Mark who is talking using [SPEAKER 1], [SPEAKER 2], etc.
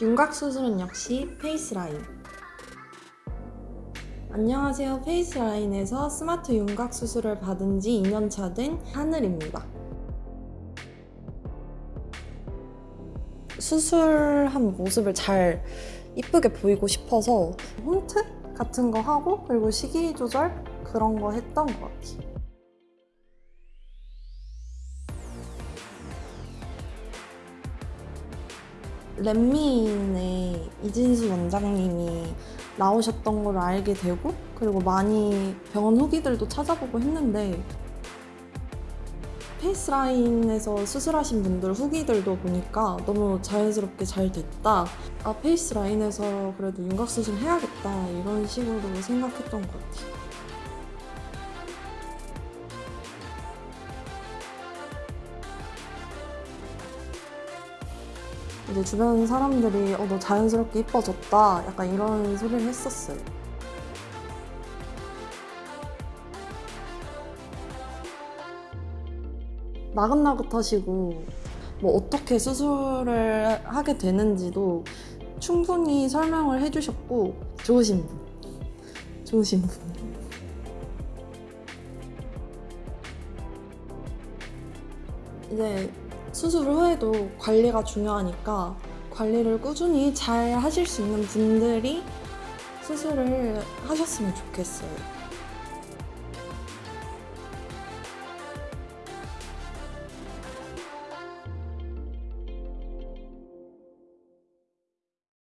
[SPEAKER 1] 윤곽 수술은 역시 페이스라인. 안녕하세요. 페이스라인에서 스마트 윤곽 수술을 받은 지 2년차 된 하늘입니다. 수술한 모습을 잘 이쁘게 보이고 싶어서 홈트 같은 거 하고 그리고 식이 조절 그런 거 했던 것 같아요. 렛미인의 이진수 원장님이 나오셨던 걸 알게 되고 그리고 많이 병원 후기들도 찾아보고 했는데 페이스라인에서 수술하신 분들 후기들도 보니까 너무 자연스럽게 잘 됐다. 아 페이스라인에서 그래도 윤곽 수술 해야겠다. 이런 식으로 생각했던 것 같아요 이제 주변 사람들이 어, 너 자연스럽게 이뻐졌다 약간 이런 소리를 했었어요. 나긋나긋하시고 뭐 어떻게 수술을 하게 되는지도 충분히 설명을 해주셨고 좋으신 분, 좋으신 분. 이제 수술 후에도 관리가 중요하니까 관리를 꾸준히 잘 하실 수 있는 분들이 수술을 하셨으면 좋겠어요.